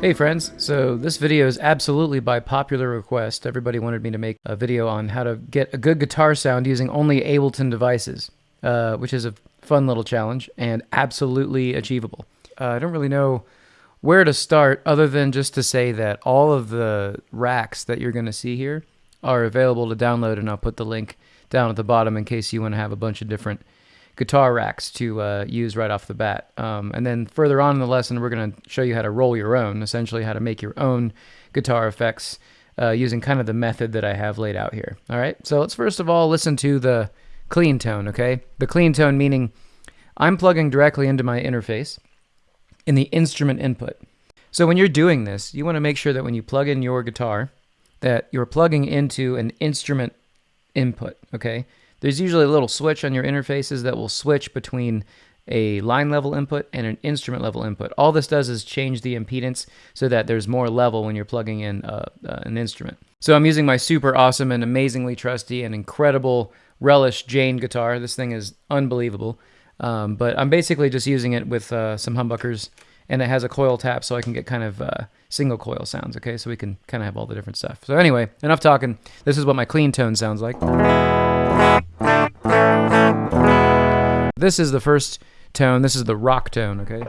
Hey friends, so this video is absolutely by popular request. Everybody wanted me to make a video on how to get a good guitar sound using only Ableton devices, uh, which is a fun little challenge and absolutely achievable. Uh, I don't really know where to start other than just to say that all of the racks that you're going to see here are available to download and I'll put the link down at the bottom in case you want to have a bunch of different guitar racks to uh, use right off the bat. Um, and then further on in the lesson, we're going to show you how to roll your own, essentially how to make your own guitar effects uh, using kind of the method that I have laid out here. All right, so let's first of all listen to the clean tone, okay? The clean tone meaning I'm plugging directly into my interface in the instrument input. So when you're doing this, you want to make sure that when you plug in your guitar, that you're plugging into an instrument input, okay? There's usually a little switch on your interfaces that will switch between a line level input and an instrument level input. All this does is change the impedance so that there's more level when you're plugging in uh, uh, an instrument. So I'm using my super awesome and amazingly trusty and incredible Relish Jane guitar. This thing is unbelievable. Um, but I'm basically just using it with uh, some humbuckers and it has a coil tap so I can get kind of uh, single coil sounds, okay? So we can kind of have all the different stuff. So anyway, enough talking. This is what my clean tone sounds like. This is the first tone. This is the rock tone, okay?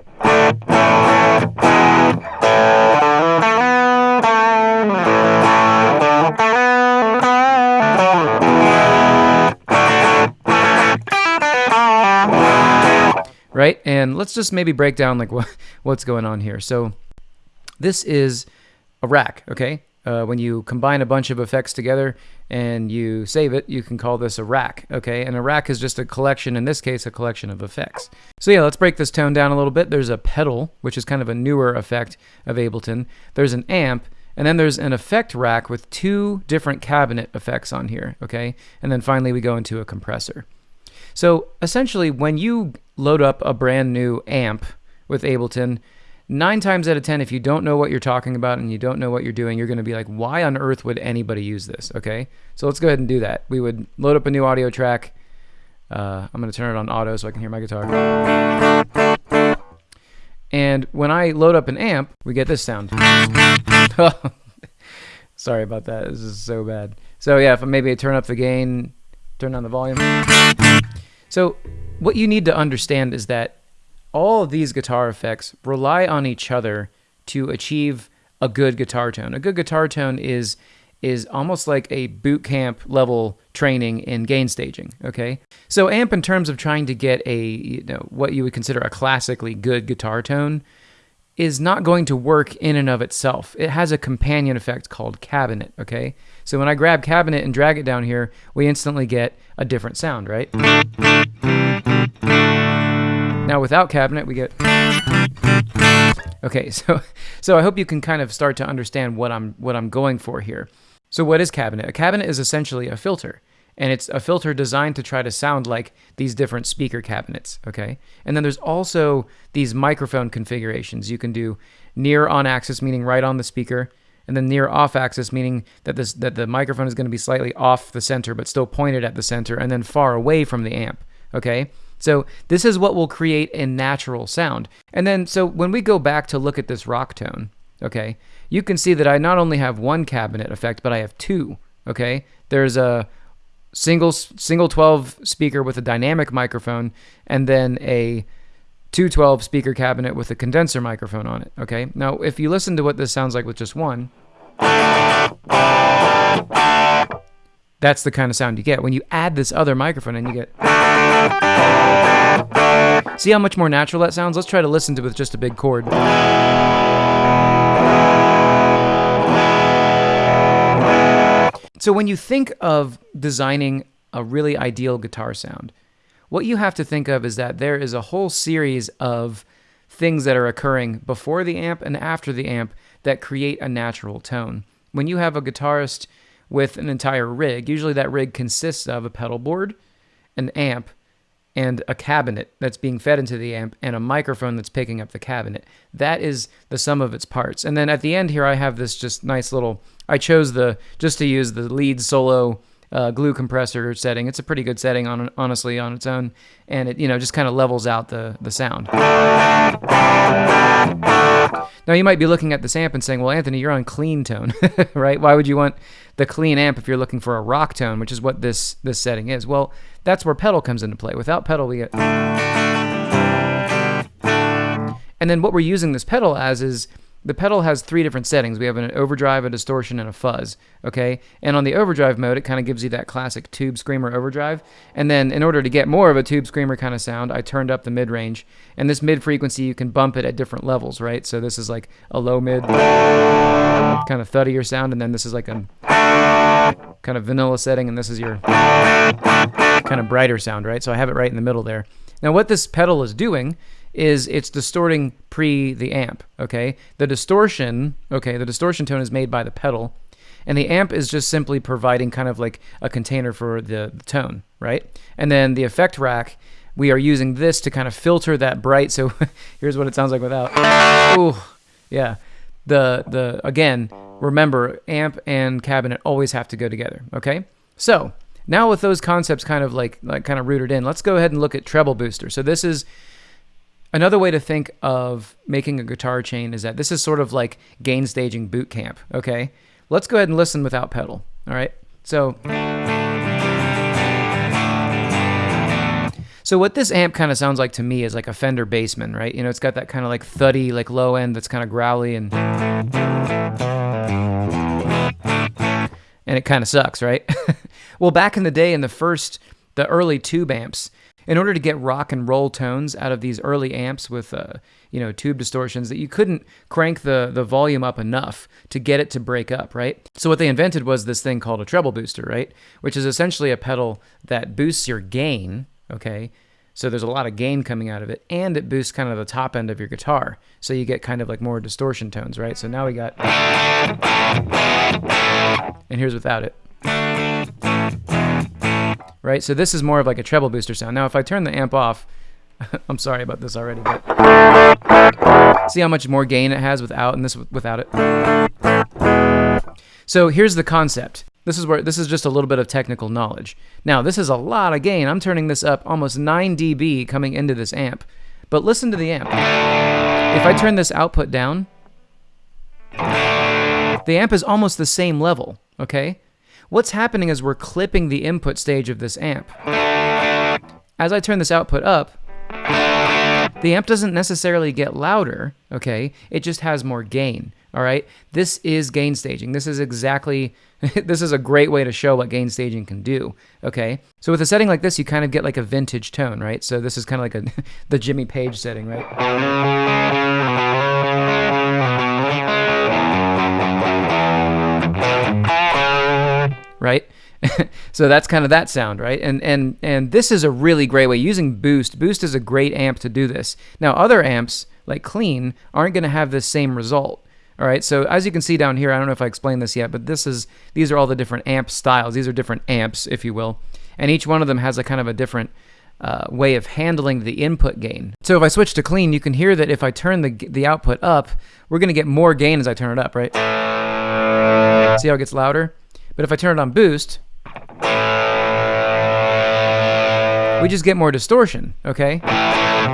Right? And let's just maybe break down like what, what's going on here. So this is a rack, okay? Uh, when you combine a bunch of effects together and you save it, you can call this a rack, okay? And a rack is just a collection, in this case, a collection of effects. So yeah, let's break this tone down a little bit. There's a pedal, which is kind of a newer effect of Ableton. There's an amp, and then there's an effect rack with two different cabinet effects on here, okay? And then finally we go into a compressor. So essentially, when you load up a brand new amp with Ableton, nine times out of 10, if you don't know what you're talking about and you don't know what you're doing, you're going to be like, why on earth would anybody use this? Okay. So let's go ahead and do that. We would load up a new audio track. Uh, I'm going to turn it on auto so I can hear my guitar. And when I load up an amp, we get this sound. Sorry about that. This is so bad. So yeah, if I maybe I turn up the gain, turn down the volume. So what you need to understand is that all of these guitar effects rely on each other to achieve a good guitar tone. A good guitar tone is is almost like a boot camp level training in gain staging, okay? So amp in terms of trying to get a you know what you would consider a classically good guitar tone is not going to work in and of itself. It has a companion effect called cabinet, okay? So when I grab cabinet and drag it down here, we instantly get a different sound, right? Now without cabinet, we get. Okay, so so I hope you can kind of start to understand what I'm what I'm going for here. So what is cabinet? A cabinet is essentially a filter, and it's a filter designed to try to sound like these different speaker cabinets. Okay, and then there's also these microphone configurations. You can do near on axis, meaning right on the speaker, and then near off axis, meaning that this that the microphone is going to be slightly off the center but still pointed at the center, and then far away from the amp. Okay. So this is what will create a natural sound. And then, so when we go back to look at this rock tone, okay, you can see that I not only have one cabinet effect, but I have two, okay? There's a single, single 12 speaker with a dynamic microphone, and then a 212 speaker cabinet with a condenser microphone on it, okay? Now, if you listen to what this sounds like with just one, that's the kind of sound you get. When you add this other microphone and you get... See how much more natural that sounds? Let's try to listen to it with just a big chord. So when you think of designing a really ideal guitar sound, what you have to think of is that there is a whole series of things that are occurring before the amp and after the amp that create a natural tone. When you have a guitarist with an entire rig. Usually that rig consists of a pedal board, an amp, and a cabinet that's being fed into the amp and a microphone that's picking up the cabinet. That is the sum of its parts. And then at the end here I have this just nice little I chose the just to use the lead solo uh, glue compressor setting. It's a pretty good setting on honestly on its own, and it you know just kind of levels out the the sound. Now you might be looking at this amp and saying, "Well, Anthony, you're on clean tone, right? Why would you want the clean amp if you're looking for a rock tone, which is what this this setting is?" Well, that's where pedal comes into play. Without pedal, we get and then what we're using this pedal as is the pedal has three different settings. We have an overdrive, a distortion, and a fuzz. Okay, and on the overdrive mode, it kind of gives you that classic tube screamer overdrive. And then in order to get more of a tube screamer kind of sound, I turned up the mid range. And this mid frequency, you can bump it at different levels, right? So this is like a low mid, kind of thuddier sound, and then this is like a kind of vanilla setting, and this is your kind of brighter sound, right? So I have it right in the middle there. Now, what this pedal is doing is it's distorting pre the amp, okay? The distortion, okay, the distortion tone is made by the pedal, and the amp is just simply providing kind of like a container for the, the tone, right? And then the effect rack, we are using this to kind of filter that bright. So here's what it sounds like without. Oh, yeah. The the again, remember amp and cabinet always have to go together, okay? So, now with those concepts kind of like like kind of rooted in, let's go ahead and look at treble booster. So this is Another way to think of making a guitar chain is that this is sort of like gain staging boot camp, okay? Let's go ahead and listen without pedal, all right? So So what this amp kind of sounds like to me is like a Fender Bassman, right? You know, it's got that kind of like thuddy, like low end that's kind of growly and and it kind of sucks, right? well, back in the day in the first the early tube amps, in order to get rock and roll tones out of these early amps with uh, you know tube distortions that you couldn't crank the the volume up enough to get it to break up right? So what they invented was this thing called a treble booster right? Which is essentially a pedal that boosts your gain okay? So there's a lot of gain coming out of it and it boosts kind of the top end of your guitar. So you get kind of like more distortion tones right? So now we got and here's without it right? So this is more of like a treble booster sound. Now, if I turn the amp off, I'm sorry about this already, but see how much more gain it has without and this without it. So here's the concept. This is where this is just a little bit of technical knowledge. Now, this is a lot of gain. I'm turning this up almost 9 dB coming into this amp. But listen to the amp. If I turn this output down, the amp is almost the same level, okay? What's happening is we're clipping the input stage of this amp. As I turn this output up, the amp doesn't necessarily get louder, okay? It just has more gain, all right? This is gain staging. This is exactly, this is a great way to show what gain staging can do, okay? So with a setting like this, you kind of get like a vintage tone, right? So this is kind of like a, the Jimmy Page setting, right? Right? so that's kind of that sound, right? And and and this is a really great way using Boost. Boost is a great amp to do this. Now other amps like Clean aren't going to have the same result. All right. So as you can see down here, I don't know if I explained this yet, but this is these are all the different amp styles. These are different amps, if you will, and each one of them has a kind of a different uh, way of handling the input gain. So if I switch to clean, you can hear that if I turn the, the output up, we're going to get more gain as I turn it up, right? See how it gets louder? But if I turn it on boost, we just get more distortion, okay?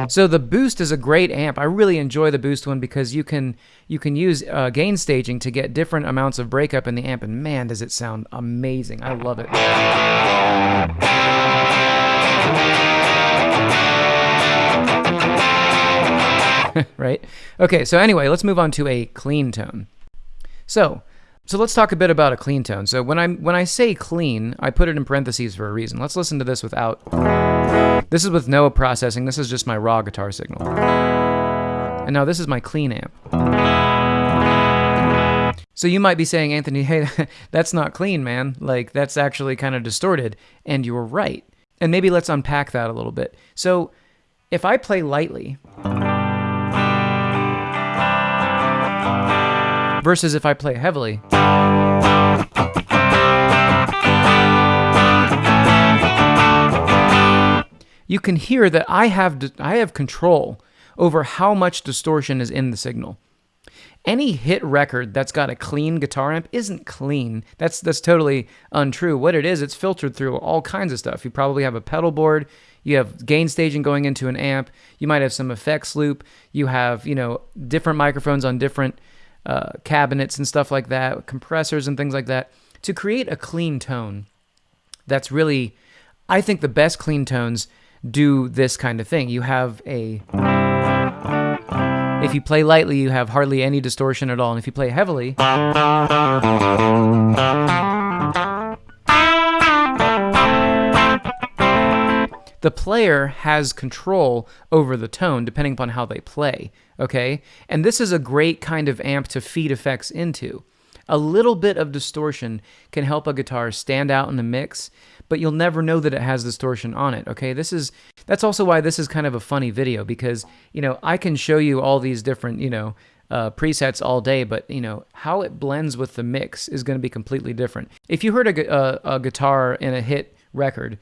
So the boost is a great amp. I really enjoy the boost one because you can you can use uh, gain staging to get different amounts of breakup in the amp, and man, does it sound amazing! I love it. right? Okay, so anyway, let's move on to a clean tone. So so let's talk a bit about a clean tone. So when I when I say clean, I put it in parentheses for a reason. Let's listen to this without. This is with no processing. This is just my raw guitar signal. And now this is my clean amp. So you might be saying, Anthony, hey, that's not clean, man. Like that's actually kind of distorted, and you're right. And maybe let's unpack that a little bit. So if I play lightly. Versus if I play heavily. You can hear that I have I have control over how much distortion is in the signal. any hit record that's got a clean guitar amp isn't clean. That's that's totally untrue. What it is, it's filtered through all kinds of stuff. You probably have a pedal board, you have gain staging going into an amp, you might have some effects loop, you have, you know, different microphones on different uh, cabinets and stuff like that, compressors and things like that to create a clean tone. That's really I think the best clean tones do this kind of thing. You have a if you play lightly, you have hardly any distortion at all. And if you play heavily, the player has control over the tone depending upon how they play. Okay? And this is a great kind of amp to feed effects into. A little bit of distortion can help a guitar stand out in the mix, but you'll never know that it has distortion on it. Okay, this is that's also why this is kind of a funny video because you know I can show you all these different you know uh, presets all day, but you know how it blends with the mix is going to be completely different. If you heard a, a, a guitar in a hit record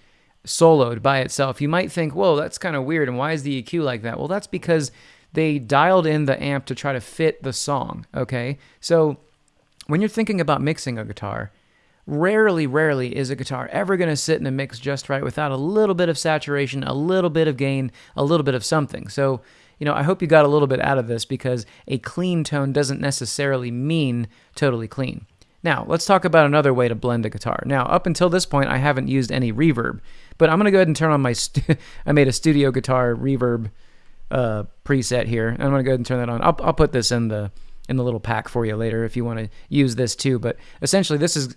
soloed by itself, you might think, "Whoa, that's kind of weird." And why is the EQ like that? Well, that's because they dialed in the amp to try to fit the song. Okay, so when you're thinking about mixing a guitar, rarely, rarely is a guitar ever going to sit in a mix just right without a little bit of saturation, a little bit of gain, a little bit of something. So, you know, I hope you got a little bit out of this because a clean tone doesn't necessarily mean totally clean. Now, let's talk about another way to blend a guitar. Now, up until this point, I haven't used any reverb, but I'm going to go ahead and turn on my, I made a studio guitar reverb uh, preset here. I'm going to go ahead and turn that on. I'll, I'll put this in the, in the little pack for you later if you want to use this too. But essentially, this is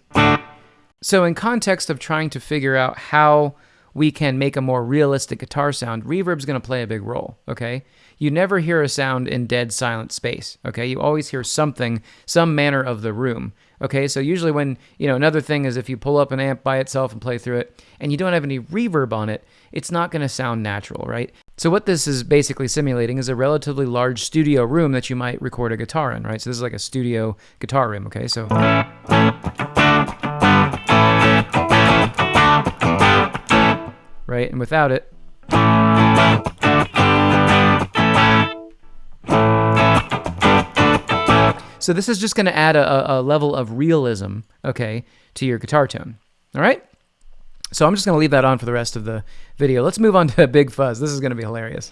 so in context of trying to figure out how we can make a more realistic guitar sound, reverb's going to play a big role. Okay, you never hear a sound in dead silent space. Okay, you always hear something, some manner of the room. Okay, so usually when, you know, another thing is if you pull up an amp by itself and play through it and you don't have any reverb on it, it's not going to sound natural, right? So what this is basically simulating is a relatively large studio room that you might record a guitar in, right? So this is like a studio guitar room, okay? So right? And without it So this is just going to add a, a, level of realism, okay, to your guitar tone. All right? So I'm just going to leave that on for the rest of the video. Let's move on to a Big Fuzz. This is going to be hilarious.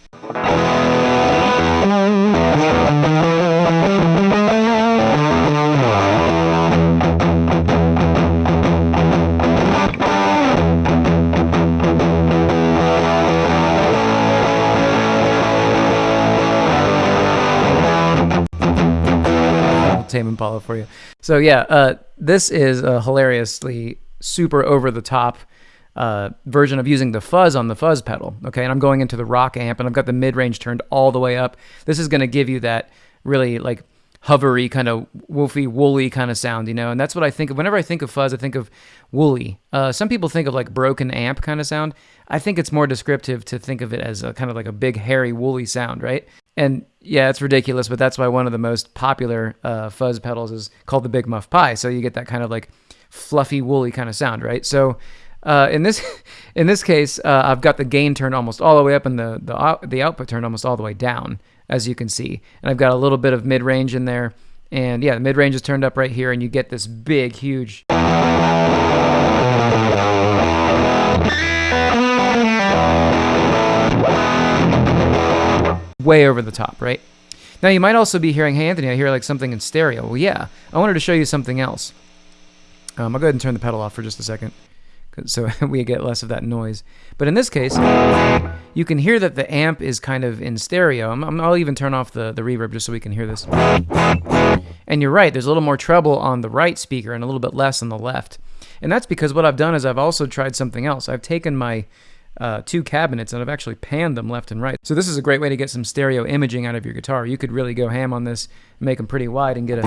Tame Impala for you. So yeah, uh, this is a hilariously super over the top uh, version of using the fuzz on the fuzz pedal. Okay, and I'm going into the rock amp, and I've got the mid range turned all the way up. This is going to give you that really like hovery kind of woofy woolly kind of sound you know and that's what i think of whenever i think of fuzz i think of woolly uh, some people think of like broken amp kind of sound i think it's more descriptive to think of it as a kind of like a big hairy woolly sound right and yeah, it's ridiculous, but that's why one of the most popular uh, fuzz pedals is called the Big Muff Pi. So you get that kind of like fluffy, woolly kind of sound, right? So uh, in this in this case, uh, I've got the gain turned almost all the way up and the the the output turned almost all the way down, as you can see. And I've got a little bit of mid range in there, and yeah, the mid range is turned up right here, and you get this big, huge. Way over the top, right? Now you might also be hearing, hey Anthony, I hear like something in stereo. Well, yeah, I wanted to show you something else. Um, I'll go ahead and turn the pedal off for just a second, so we get less of that noise. But in this case, you can hear that the amp is kind of in stereo. i will even turn off the, the reverb just so we can hear this. And you're right, there's a little more treble on the right speaker and a little bit less on the left. And that's because what I've done is I've also tried something else. I've taken my uh, two cabinets and I've actually panned them left and right. So this is a great way to get some stereo imaging out of your guitar. You could really go ham on this, make them pretty wide and get a...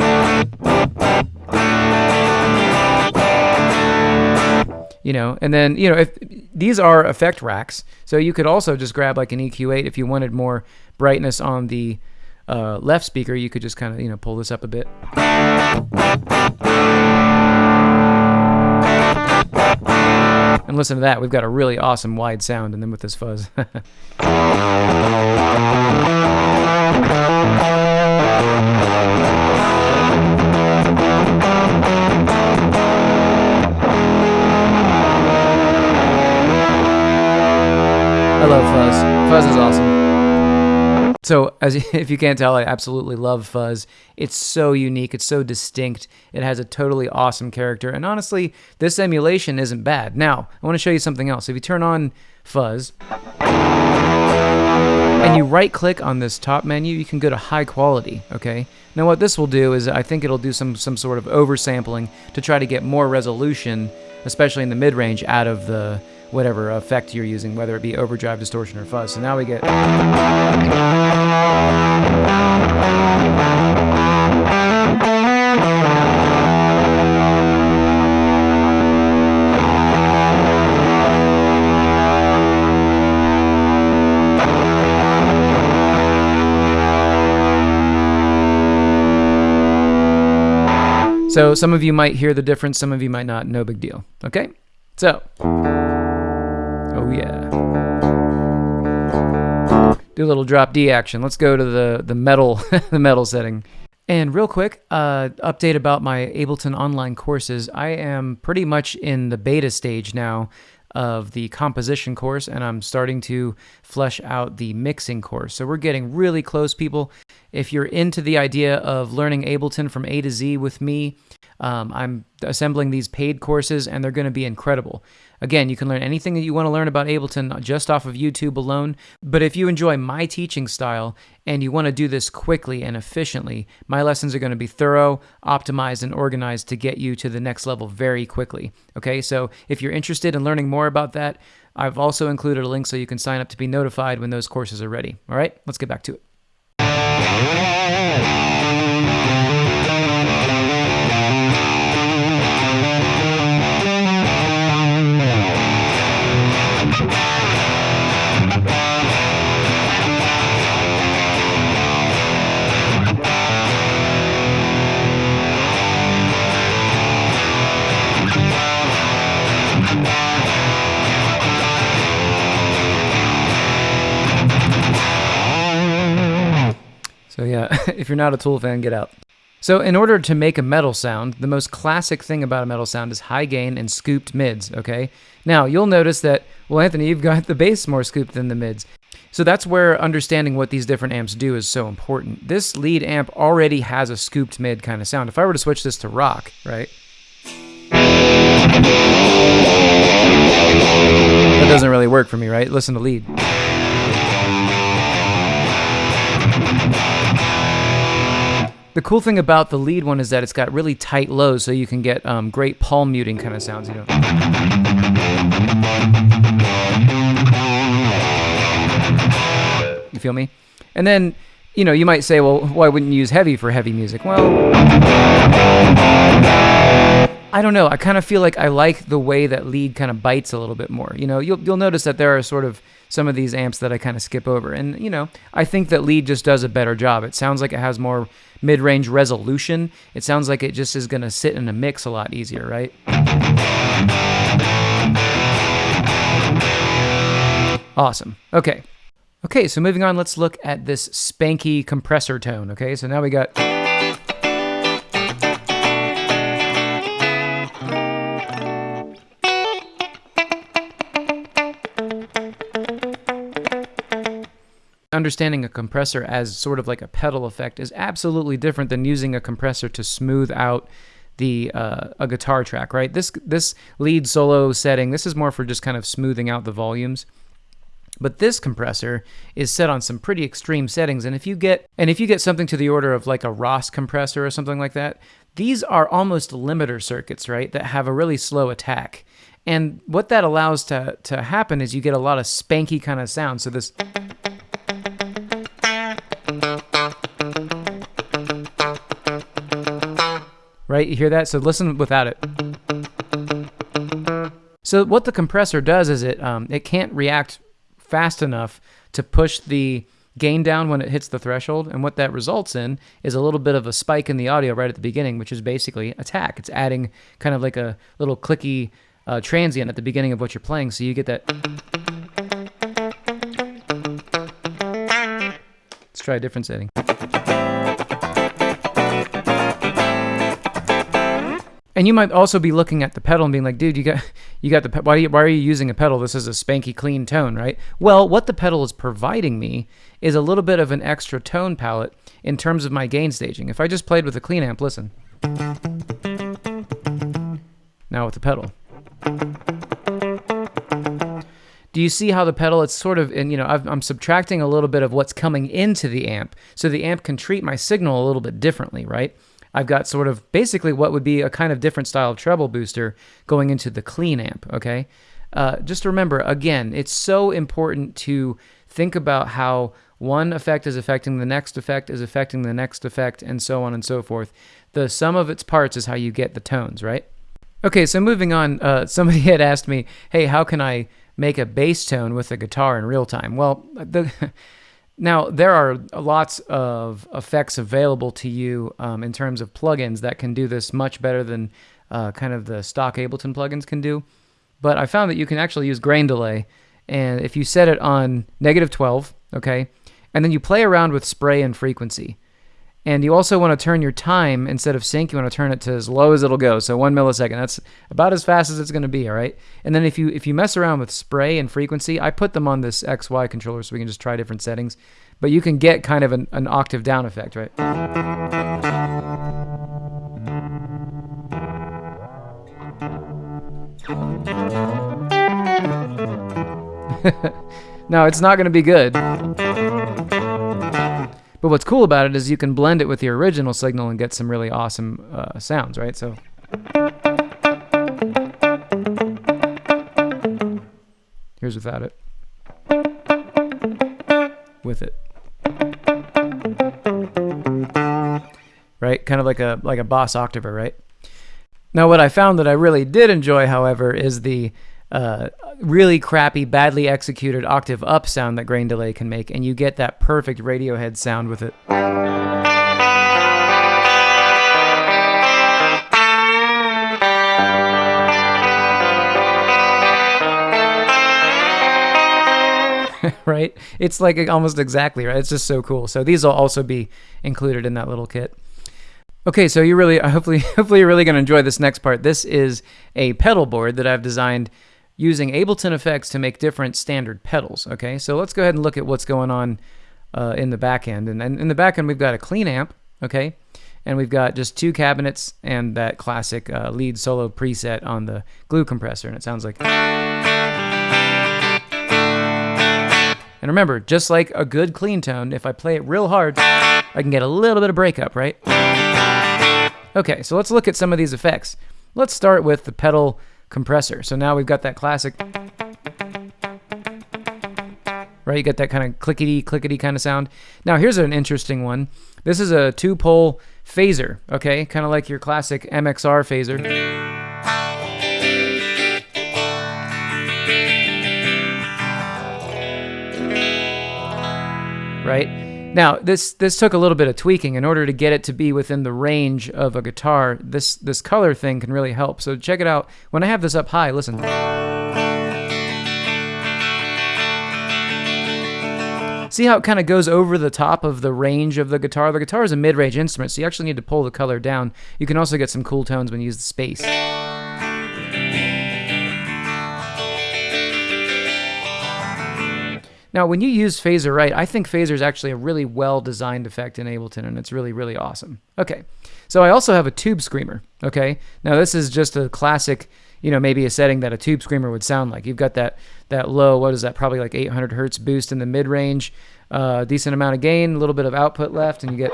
You know, and then, you know, if these are effect racks, so you could also just grab like an EQ8 if you wanted more brightness on the uh, left speaker, you could just kind of, you know, pull this up a bit. And listen to that, we've got a really awesome wide sound, and then with this fuzz. I love fuzz. Fuzz is awesome. So, as if you can't tell, I absolutely love fuzz. It's so unique. It's so distinct. It has a totally awesome character. And honestly, this emulation isn't bad. Now, I want to show you something else. If you turn on fuzz and you right click on this top menu, you can go to high quality, okay? Now what this will do is I think it'll do some, some sort of oversampling to try to get more resolution, especially in the mid-range, out of the whatever effect you're using, whether it be overdrive, distortion, or fuzz. So now we get... So some of you might hear the difference, some of you might not. No big deal. Okay? So, Do a little drop D action. Let's go to the the metal the metal setting. And real quick, uh, update about my Ableton online courses. I am pretty much in the beta stage now of the composition course, and I'm starting to flesh out the mixing course. So we're getting really close, people. If you're into the idea of learning Ableton from A to Z with me, um, I'm assembling these paid courses, and they're going to be incredible. Again, you can learn anything that you want to learn about Ableton just off of YouTube alone. But if you enjoy my teaching style and you want to do this quickly and efficiently, my lessons are going to be thorough, optimized, and organized to get you to the next level very quickly. Okay, so if you're interested in learning more about that, I've also included a link so you can sign up to be notified when those courses are ready. All right, let's get back to it. So yeah, if you're not a Tool fan, get out. So in order to make a metal sound, the most classic thing about a metal sound is high gain and scooped mids, okay? Now, you'll notice that, well, Anthony, you've got the bass more scooped than the mids. So that's where understanding what these different amps do is so important. This lead amp already has a scooped mid kind of sound. If I were to switch this to rock, right? That doesn't really work for me, right? Listen to lead. The cool thing about the lead one is that it's got really tight lows, so you can get um, great palm muting kind of sounds. You know. You feel me? And then, you know, you might say, well, why wouldn't you use heavy for heavy music? Well, I don't know. I kind of feel like I like the way that lead kind of bites a little bit more. You know, you'll you'll notice that there are sort of some of these amps that I kind of skip over, and you know, I think that lead just does a better job. It sounds like it has more mid-range resolution. It sounds like it just is going to sit in a mix a lot easier, right? Awesome. Okay. Okay, so moving on, let's look at this spanky compressor tone. Okay, so now we got. Understanding a compressor as sort of like a pedal effect is absolutely different than using a compressor to smooth out the uh, a guitar track, right? This this lead solo setting, this is more for just kind of smoothing out the volumes. But this compressor is set on some pretty extreme settings, and if you get and if you get something to the order of like a Ross compressor or something like that, these are almost limiter circuits, right? That have a really slow attack. And what that allows to to happen is you get a lot of spanky kind of sound. So this right? You hear that? So listen without it. So what the compressor does is it um, it can't react fast enough to push the gain down when it hits the threshold, and what that results in is a little bit of a spike in the audio right at the beginning, which is basically attack. It's adding kind of like a little clicky uh, transient at the beginning of what you're playing, so you get that. Let's try a different setting. And you might also be looking at the pedal and being like, "Dude, you got you got the why, you, why are you using a pedal? This is a spanky clean tone, right?" Well, what the pedal is providing me is a little bit of an extra tone palette in terms of my gain staging. If I just played with a clean amp, listen. Now with the pedal. Do you see how the pedal, it's sort of, and you know, i am subtracting a little bit of what's coming into the amp, so the amp can treat my signal a little bit differently, right? I've got sort of basically what would be a kind of different style of treble booster going into the clean amp, okay? Uh, just remember, again, it's so important to think about how one effect is affecting the next effect is affecting the next effect, and so on and so forth. The sum of its parts is how you get the tones, right? Okay, so moving on, uh, somebody had asked me, hey, how can I make a bass tone with a guitar in real time? Well, the, now there are lots of effects available to you um, in terms of plugins that can do this much better than uh, kind of the stock Ableton plugins can do. But I found that you can actually use grain delay, and if you set it on negative 12, okay, and then you play around with spray and frequency. And you also want to turn your time instead of sync, you want to turn it to as low as it'll go. So one millisecond. That's about as fast as it's going to be. All right. And then if you if you mess around with spray and frequency, I put them on this XY controller so we can just try different settings. But you can get kind of an, an octave down effect, right? no, it's not going to be good. But what's cool about it is you can blend it with the original signal and get some really awesome uh, sounds, right? So. Here's without it. With it. Right? Kind of like a like a boss octaver, right? Now what I found that I really did enjoy, however, is the uh, really crappy, badly executed octave up sound that grain delay can make, and you get that perfect Radiohead sound with it. right? It's like almost exactly right. It's just so cool. So these will also be included in that little kit. Okay, so you really, hopefully, hopefully you're really going to enjoy this next part. This is a pedal board that I've designed using Ableton effects to make different standard pedals. Okay, so let's go ahead and look at what's going on uh, in the back end. And, and in the back end, we've got a clean amp, okay, and we've got just two cabinets and that classic uh, lead solo preset on the glue compressor, and it sounds like. And remember, just like a good clean tone, if I play it real hard, I can get a little bit of breakup, right? Okay, so let's look at some of these effects. Let's start with the pedal compressor. So now we've got that classic, right? You get that kind of clickety, clickety kind of sound. Now here's an interesting one. This is a two-pole phaser, okay? Kind of like your classic MXR phaser. Right? Now, this this took a little bit of tweaking in order to get it to be within the range of a guitar. This this color thing can really help. So check it out. When I have this up high, listen. See how it kind of goes over the top of the range of the guitar? The guitar is a mid-range instrument, so you actually need to pull the color down. You can also get some cool tones when you use the space. Now, when you use phaser right, I think phaser is actually a really well designed effect in Ableton, and it's really, really awesome. Okay, so I also have a tube screamer. Okay, now this is just a classic, you know, maybe a setting that a tube screamer would sound like. You've got that that low, what is that? Probably like 800 hertz boost in the mid range, uh, decent amount of gain, a little bit of output left, and you get.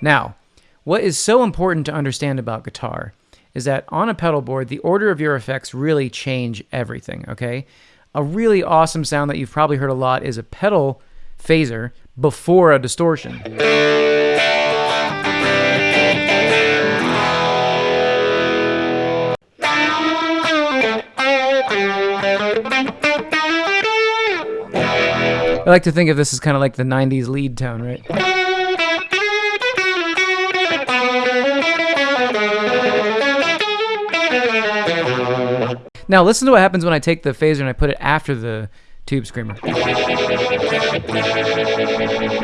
Now, what is so important to understand about guitar is that on a pedal board, the order of your effects really change everything, okay? A really awesome sound that you've probably heard a lot is a pedal phaser before a distortion. I like to think of this as kind of like the 90s lead tone, right? Now listen to what happens when I take the phaser and I put it after the tube screamer. You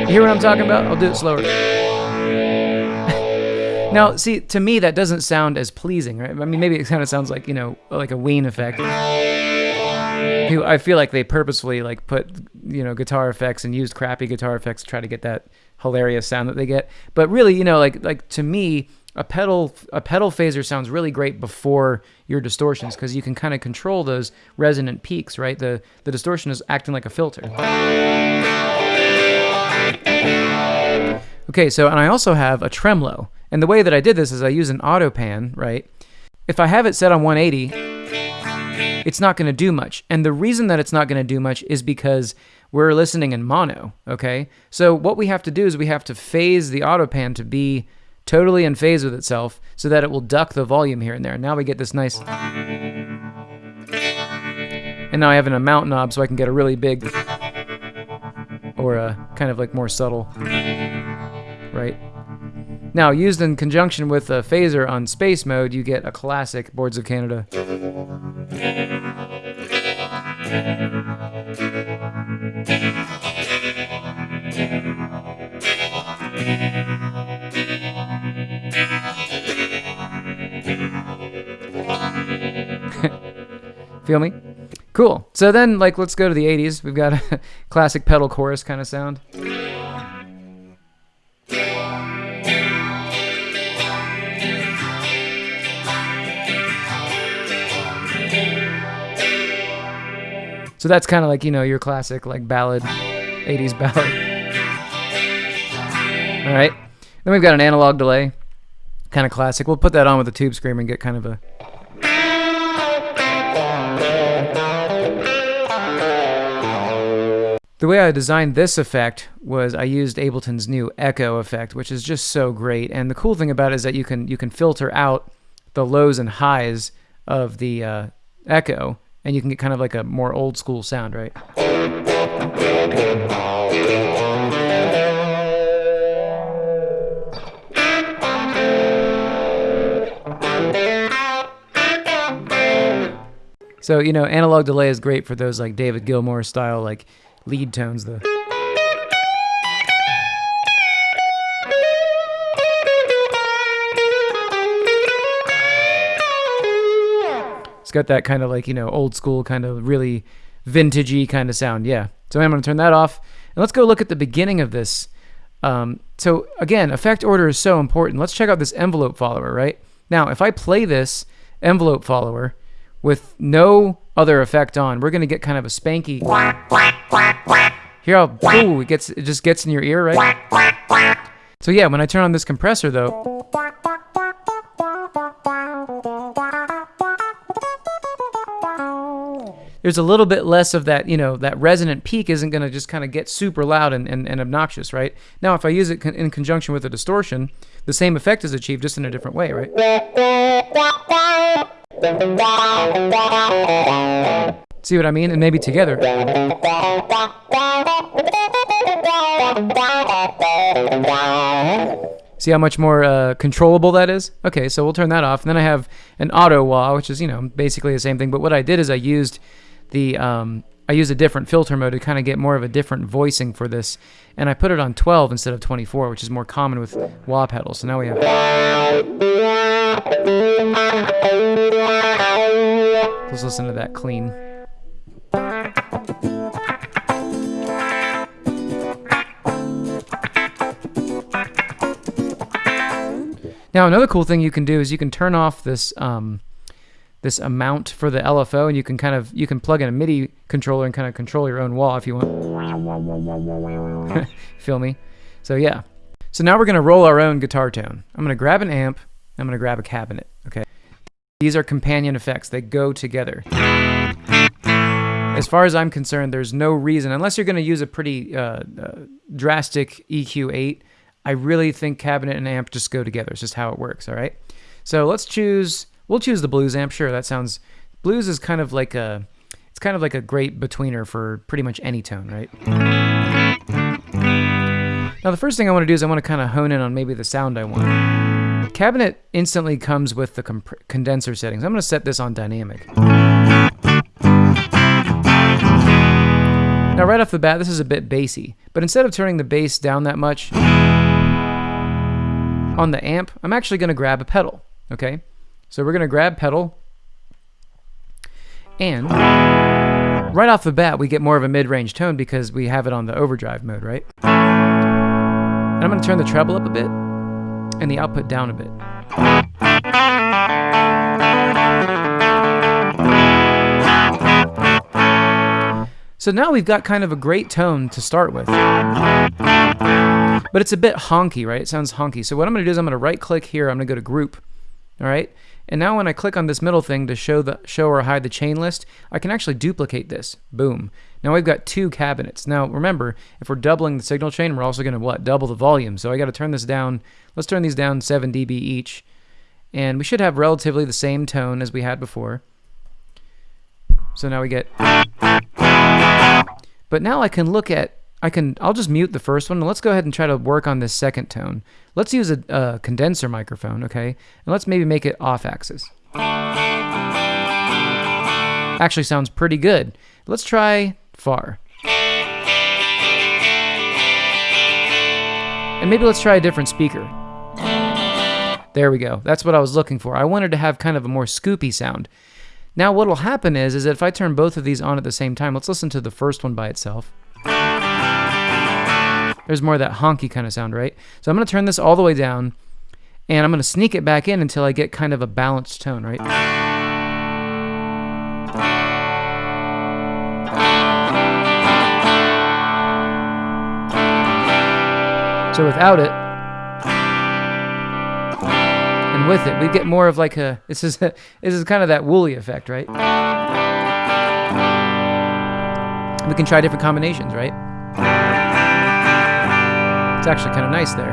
hear what I'm talking about? I'll do it slower. now, see, to me that doesn't sound as pleasing, right? I mean, maybe it kind of sounds like you know, like a Ween effect. I feel like they purposefully like put you know guitar effects and used crappy guitar effects to try to get that hilarious sound that they get. But really, you know, like like to me, a pedal a pedal phaser sounds really great before your distortions because you can kind of control those resonant peaks, right? The the distortion is acting like a filter. Okay, so and I also have a tremolo. And the way that I did this is I use an auto pan, right? If I have it set on 180, it's not going to do much. And the reason that it's not going to do much is because we're listening in mono, okay? So what we have to do is we have to phase the auto pan to be totally in phase with itself so that it will duck the volume here and there. Now we get this nice... And now I have an amount knob so I can get a really big or a kind of like more subtle, right? Now, used in conjunction with a phaser on space mode, you get a classic Boards of Canada. Feel me? Cool. So then, like, let's go to the 80s. We've got a classic pedal chorus kind of sound. So that's kind of like, you know, your classic like ballad, 80s ballad. All right. Then we've got an analog delay, kind of classic. We'll put that on with the tube screamer and get kind of a The way I designed this effect was I used Ableton's new Echo effect, which is just so great. And the cool thing about it is that you can you can filter out the lows and highs of the uh, Echo, and you can get kind of like a more old school sound, right? So, you know, analog delay is great for those like David Gilmour style like lead tones the It's got that kind of like, you know, old school kind of really vintagey kind of sound. Yeah. So I'm going to turn that off. And let's go look at the beginning of this. Um, so again, effect order is so important. Let's check out this envelope follower, right? Now, if I play this envelope follower with no other effect on, we're to get kind of a spanky. Here, how ooh, it gets it just gets in your ear, right? So yeah, when I turn on this compressor though, there's a little bit less of that, you know, that resonant peak isn't going to just kind of get super loud and, and, and, obnoxious, right? Now, if I use it in conjunction with a distortion, the same effect is achieved just in a different way, right? See what I mean? And maybe together. See how much more uh, controllable that is? Okay, so we'll turn that off. And then I have an auto wah, which is, you know, basically the same thing. But what I did is I used the um, I use a different filter mode to kind of get more of a different voicing for this, and I put it on 12 instead of 24, which is more common with wah pedals. So now we have. Let's listen to that clean. Now another cool thing you can do is you can turn off this um, this amount for the LFO, and you can kind of you can plug in a MIDI controller and kind of control your own wah if you want. Feel me? So yeah. So now we're gonna roll our own guitar tone. I'm gonna grab an amp. I'm gonna grab a cabinet. Okay. These are companion effects. They go together. As far as I'm concerned, there's no reason, unless you're going to use a pretty uh, uh, drastic EQ8, I really think cabinet and amp just go together. It's just how it works, all right? So let's choose We'll choose the blues amp. Sure, that sounds. Blues is kind of like a. It's kind of like a great betweener for pretty much any tone, right? Now the first thing I want to do is I want to kind of hone in on maybe the sound I want. Cabinet instantly comes with the condenser settings. I'm going to set this on dynamic. Now right off the bat, this is a bit bassy, but instead of turning the bass down that much on the amp, I'm actually going to grab a pedal, okay? So we're going to grab pedal, and right off the bat, we get more of a mid-range tone because we have it on the overdrive mode, right? And I'm going to turn the treble up a bit and the output down a bit. So now we've got kind of a great tone to start with. But it's a bit honky, right? It sounds honky. So what I'm going to do is I'm going to right click here. I'm going to go to group. All right. And now when I click on this middle thing to show the show or hide the chain list, I can actually duplicate this. Boom. Now we've got two cabinets. Now remember, if we're doubling the signal chain, we're also going to what? Double the volume. So I got to turn this down. Let's turn these down 7 dB each. And we should have relatively the same tone as we had before. So now we get But now I can look at I can I'll just mute the first one and let's go ahead and try to work on this second tone. Let's use a, a condenser microphone, okay? And let's maybe make it off axis. Actually sounds pretty good. Let's try far. And maybe let's try a different speaker. There we go. That's what I was looking for. I wanted to have kind of a more scoopy sound. Now what will happen is, is if I turn both of these on at the same time, let's listen to the first one by itself. There's more of that honky kind of sound, right? So I'm going to turn this all the way down, and I'm going to sneak it back in until I get kind of a balanced tone, right? So without it, with it, we get more of like a, this is, a, this is kind of that woolly effect, right? We can try different combinations, right? It's actually kind of nice there.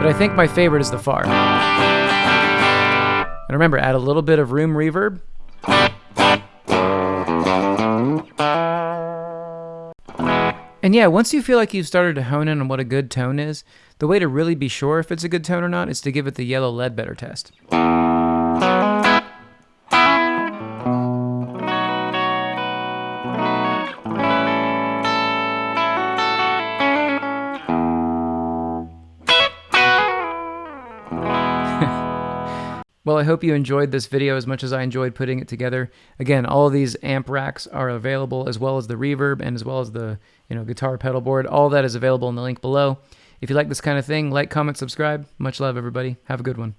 But I think my favorite is the far. And remember, add a little bit of room reverb. And yeah, once you feel like you've started to hone in on what a good tone is, the way to really be sure if it's a good tone or not is to give it the Yellow Ledbetter test. I hope you enjoyed this video as much as I enjoyed putting it together. Again, all of these amp racks are available as well as the reverb and as well as the you know guitar pedal board. All that is available in the link below. If you like this kind of thing, like, comment, subscribe. Much love, everybody. Have a good one.